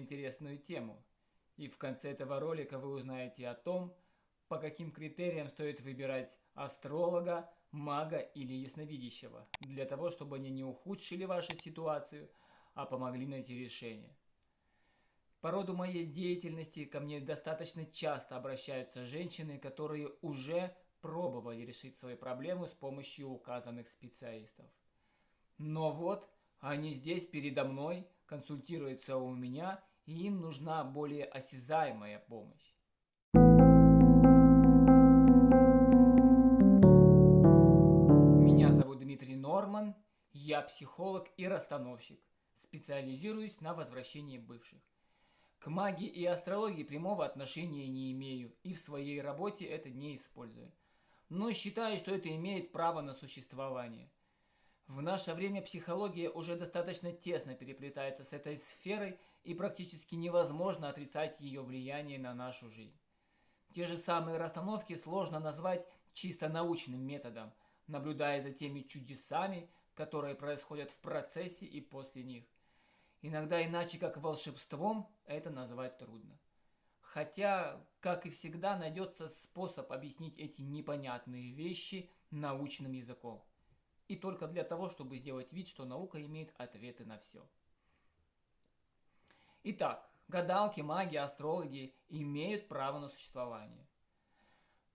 интересную тему. И в конце этого ролика вы узнаете о том, по каким критериям стоит выбирать астролога, мага или ясновидящего, для того, чтобы они не ухудшили вашу ситуацию, а помогли найти решение. По роду моей деятельности ко мне достаточно часто обращаются женщины, которые уже пробовали решить свои проблемы с помощью указанных специалистов. Но вот они здесь передо мной, консультируются у меня, и им нужна более осязаемая помощь. Меня зовут Дмитрий Норман, я психолог и расстановщик, специализируюсь на возвращении бывших. К магии и астрологии прямого отношения не имею и в своей работе это не использую. Но считаю, что это имеет право на существование. В наше время психология уже достаточно тесно переплетается с этой сферой и практически невозможно отрицать ее влияние на нашу жизнь. Те же самые расстановки сложно назвать чисто научным методом, наблюдая за теми чудесами, которые происходят в процессе и после них. Иногда иначе как волшебством это назвать трудно. Хотя, как и всегда, найдется способ объяснить эти непонятные вещи научным языком. И только для того, чтобы сделать вид, что наука имеет ответы на все. Итак, гадалки, маги, астрологи имеют право на существование.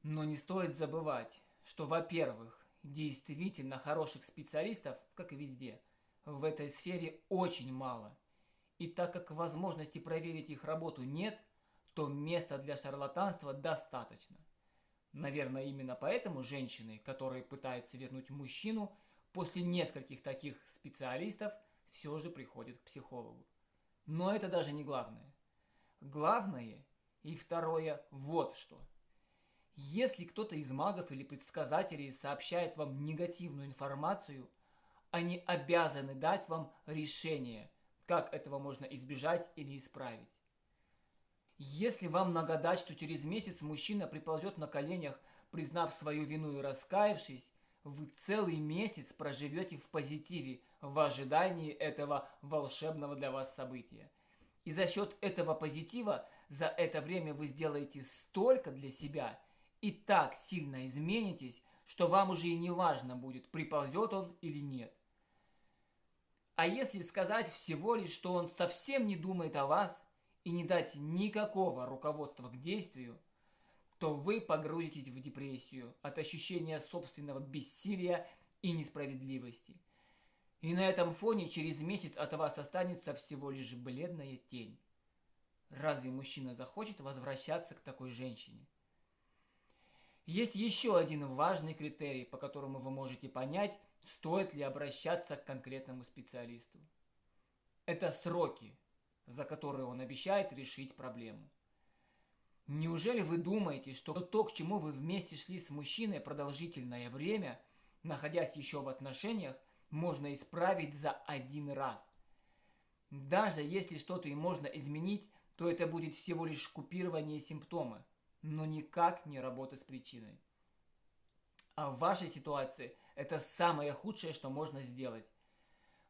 Но не стоит забывать, что, во-первых, действительно хороших специалистов, как и везде – в этой сфере очень мало. И так как возможности проверить их работу нет, то места для шарлатанства достаточно. Наверное, именно поэтому женщины, которые пытаются вернуть мужчину, после нескольких таких специалистов все же приходят к психологу. Но это даже не главное. Главное и второе вот что. Если кто-то из магов или предсказателей сообщает вам негативную информацию – они обязаны дать вам решение, как этого можно избежать или исправить. Если вам нагадать, что через месяц мужчина приползет на коленях, признав свою вину и раскаявшись, вы целый месяц проживете в позитиве в ожидании этого волшебного для вас события. И за счет этого позитива за это время вы сделаете столько для себя и так сильно изменитесь, что вам уже и не важно будет, приползет он или нет. А если сказать всего лишь, что он совсем не думает о вас и не дать никакого руководства к действию, то вы погрузитесь в депрессию от ощущения собственного бессилия и несправедливости. И на этом фоне через месяц от вас останется всего лишь бледная тень. Разве мужчина захочет возвращаться к такой женщине? Есть еще один важный критерий, по которому вы можете понять, стоит ли обращаться к конкретному специалисту. Это сроки, за которые он обещает решить проблему. Неужели вы думаете, что то, к чему вы вместе шли с мужчиной продолжительное время, находясь еще в отношениях, можно исправить за один раз? Даже если что-то и можно изменить, то это будет всего лишь купирование симптома, но никак не работа с причиной. А в вашей ситуации это самое худшее, что можно сделать.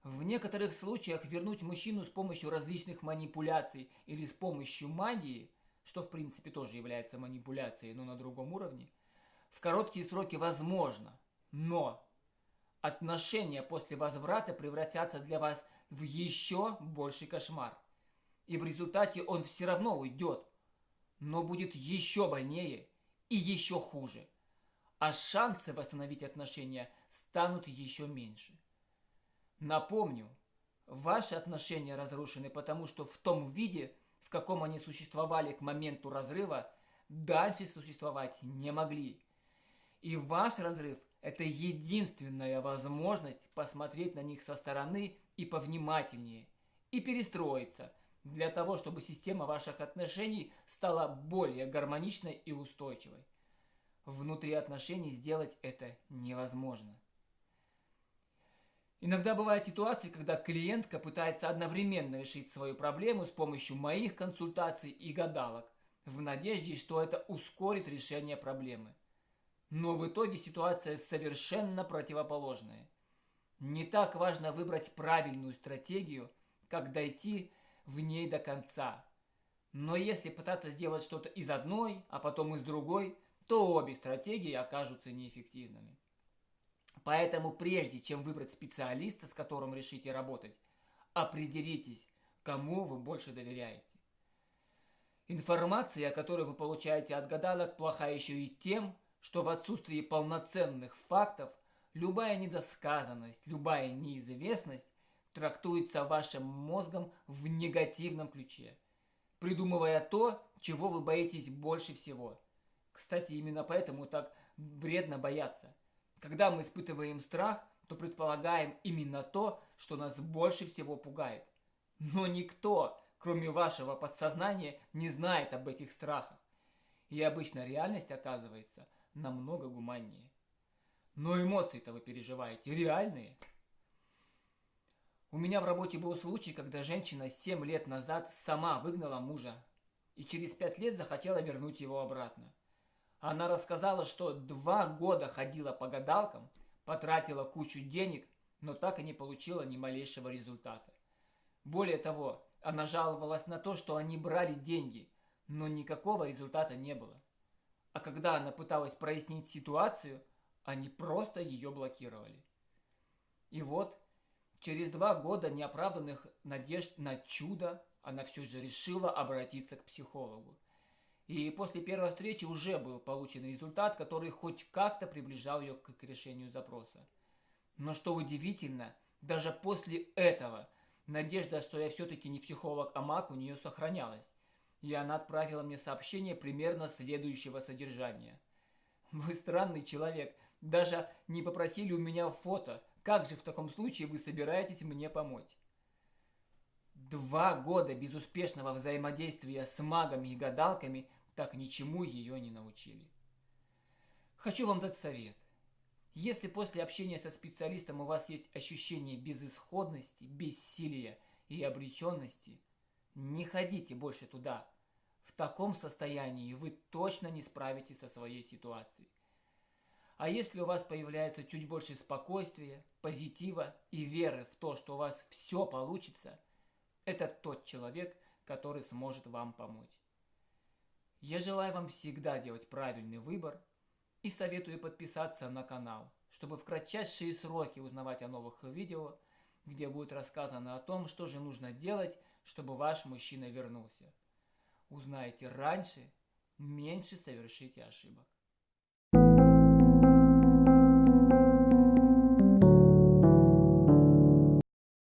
В некоторых случаях вернуть мужчину с помощью различных манипуляций или с помощью магии, что в принципе тоже является манипуляцией, но на другом уровне, в короткие сроки возможно. Но отношения после возврата превратятся для вас в еще больший кошмар. И в результате он все равно уйдет, но будет еще больнее и еще хуже а шансы восстановить отношения станут еще меньше. Напомню, ваши отношения разрушены, потому что в том виде, в каком они существовали к моменту разрыва, дальше существовать не могли. И ваш разрыв – это единственная возможность посмотреть на них со стороны и повнимательнее, и перестроиться, для того, чтобы система ваших отношений стала более гармоничной и устойчивой внутри отношений сделать это невозможно. Иногда бывают ситуации, когда клиентка пытается одновременно решить свою проблему с помощью моих консультаций и гадалок, в надежде, что это ускорит решение проблемы. Но в итоге ситуация совершенно противоположная. Не так важно выбрать правильную стратегию, как дойти в ней до конца. Но если пытаться сделать что-то из одной, а потом из другой, то обе стратегии окажутся неэффективными. Поэтому прежде чем выбрать специалиста, с которым решите работать, определитесь, кому вы больше доверяете. Информация, которую вы получаете от гадалок, плоха еще и тем, что в отсутствии полноценных фактов любая недосказанность, любая неизвестность трактуется вашим мозгом в негативном ключе, придумывая то, чего вы боитесь больше всего. Кстати, именно поэтому так вредно бояться. Когда мы испытываем страх, то предполагаем именно то, что нас больше всего пугает. Но никто, кроме вашего подсознания, не знает об этих страхах. И обычно реальность оказывается намного гуманнее. Но эмоции-то вы переживаете реальные. У меня в работе был случай, когда женщина 7 лет назад сама выгнала мужа и через 5 лет захотела вернуть его обратно. Она рассказала, что два года ходила по гадалкам, потратила кучу денег, но так и не получила ни малейшего результата. Более того, она жаловалась на то, что они брали деньги, но никакого результата не было. А когда она пыталась прояснить ситуацию, они просто ее блокировали. И вот Через два года неоправданных надежд на чудо она все же решила обратиться к психологу. И после первой встречи уже был получен результат, который хоть как-то приближал ее к решению запроса. Но что удивительно, даже после этого надежда, что я все-таки не психолог, а маг, у нее сохранялась. И она отправила мне сообщение примерно следующего содержания. Вы странный человек, даже не попросили у меня фото, как же в таком случае вы собираетесь мне помочь? Два года безуспешного взаимодействия с магами и гадалками так ничему ее не научили. Хочу вам дать совет. Если после общения со специалистом у вас есть ощущение безысходности, бессилия и обреченности, не ходите больше туда. В таком состоянии вы точно не справитесь со своей ситуацией. А если у вас появляется чуть больше спокойствия, позитива и веры в то, что у вас все получится, это тот человек, который сможет вам помочь. Я желаю вам всегда делать правильный выбор и советую подписаться на канал, чтобы в кратчайшие сроки узнавать о новых видео, где будет рассказано о том, что же нужно делать, чтобы ваш мужчина вернулся. Узнаете раньше, меньше совершите ошибок.